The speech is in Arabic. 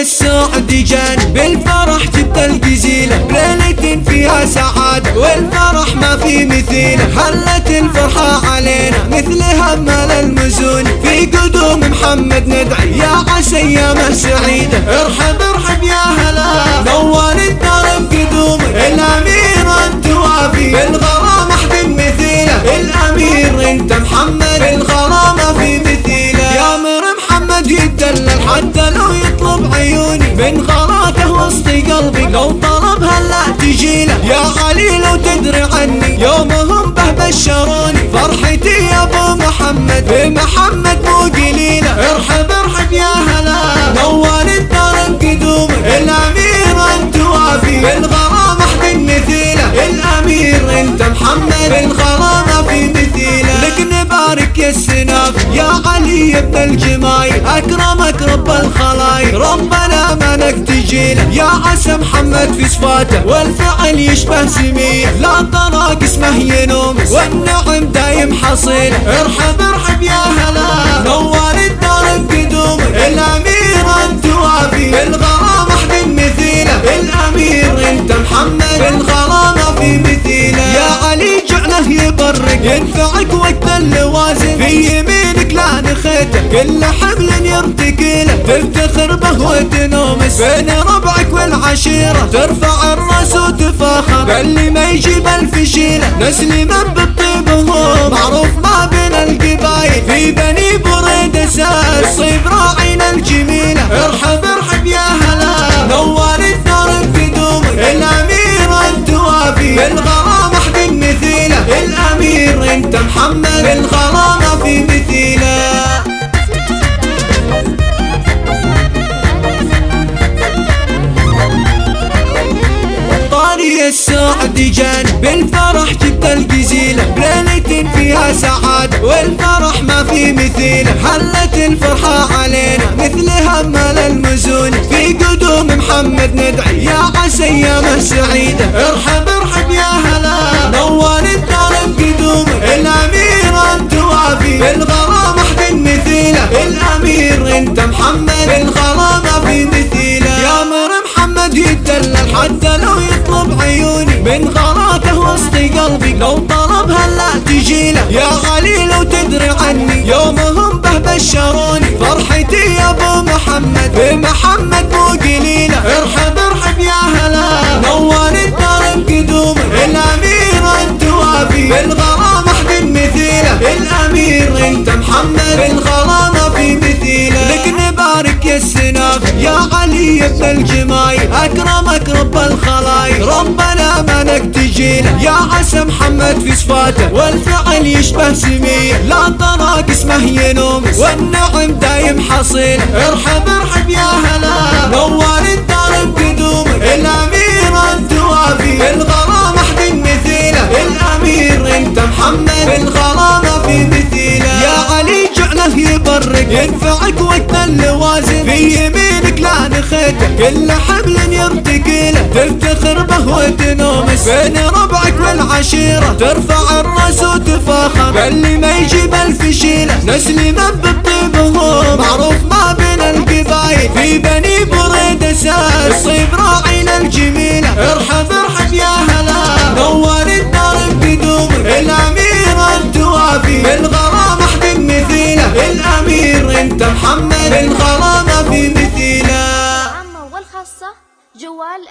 السعد جان بالفرح جبت الجزيلة. ليلة فيها سعادة والفرح ما في مثيله هلت الفرحة علينا مثل همل المزون. في قدوم محمد ندعي يا عسى أيام السعيدة ارحب لو يطلب عيوني من غراته وسط قلبي. لو طلب هلا تجيله يا علي لو تدري عني يومهم به بشروني. فرحتي يا ابو محمد بمحمد مو قليلة. ارحب يا علي ابن الجمايل أكرمك رب الخلايق ربنا منك تجيله يا عسى محمد في صفاته والفعل يشبه سميه لا طراق اسمه ينوم والنعم دايم حصيل. ارحب ارحب يا هلا نور الدار بقدومك الأمير انت وافي بالغرام أحد مثيله الأمير أنت محمد. بالغرامه في مثيله يا علي جعله يبرق ينفعك وقت يمينك نخيته كل حمل يرتقيله تفتخر به وتنومس بين ربعك والعشيرة. ترفع الرأس وتفاخر. باللي ما يجيب الفشيلة نسلم بالطيب هو معروف السعد جان بالفرح جبت الجزيلة بليلة فيها سعادة والفرح ما في مثيله حلت الفرحة علينا مثل همل المزون في قدوم محمد ندعي يا عسى أيام السعيدة ارحب ارحب يا هلا نور الدار بقدومك الأمير أنت وافي بالغرام احد مثيله الأمير أنت محمد بالغرامة في مثيله يا مر محمد يدلل حتى لو عيوني من غراته وسط قلبي لو طلب هلا تجيله يا علي لو تدري عني يومهم به بشروني. فرحتي يا أبو محمد بمحمد السناف يا علي ابن الجمايل أكرمك رب الخلايق ربنا منك تجيله يا عسى محمد في صفاته والفعل يشبه سميه لا طراق اسمه ينوم والنعم دايم حصيل ارحب ارحب يا هلا. نور الدار بقدومك الأمير انت وافي بالغرام احد مثيله الأمير انت محمد بالغرامة في مثيله علي جعله يبرق ينفعك وقت اللوازم. في يمينك لا نخيته كل حمل يرتقيله تفتخر به وتنومس بين ربعك والعشيرة. ترفع الرأس وتفاخر. باللي ما يجيب الفشيلة نسلم بالطيب معروف ما بين القبايل في بني بريد سار صيب راعينا محمد بالغرامة في مثيله العامة والخاصة جوال